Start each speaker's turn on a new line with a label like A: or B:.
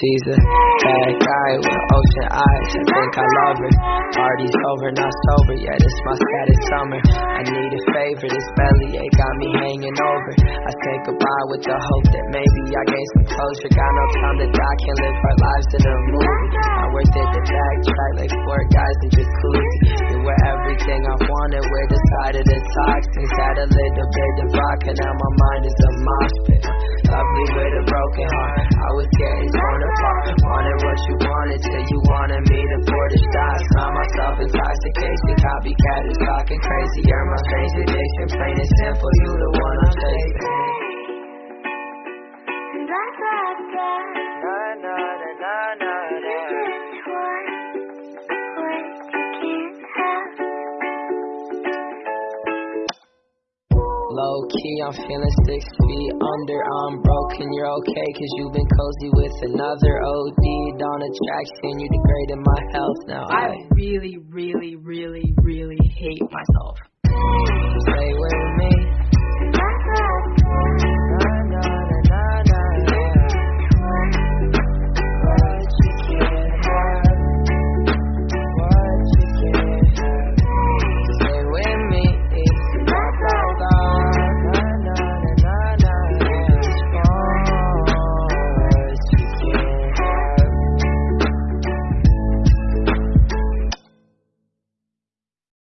A: She's a bad guy with ocean eyes. I think I love her. Party's over, not sober yet. It's my saddest summer. I need a favor. This belly ain't got me hanging over. I say goodbye with the hope that maybe I gain some closure. Got no time to die. Can't live our lives in a movie. I'm worth it to backtrack like four guys in jacuzzi. You were everything I wanted. We're the side of the toxins. Had a little bit of vodka, now my mind is a mosh pit. Lovely with a broken heart. I was getting torn apart. Wanted what you wanted till you wanted me to pour the shots. Found myself intoxication. Copycat is talking crazy. You're my strange addiction. Plain and simple, you the one I'm chasing. Low key, I'm feeling six feet under. I'm broken, you're okay, cause you've been cozy with another OD on seeing you degrading my health now.
B: I really, really, really, really hate myself.
A: Stay with me.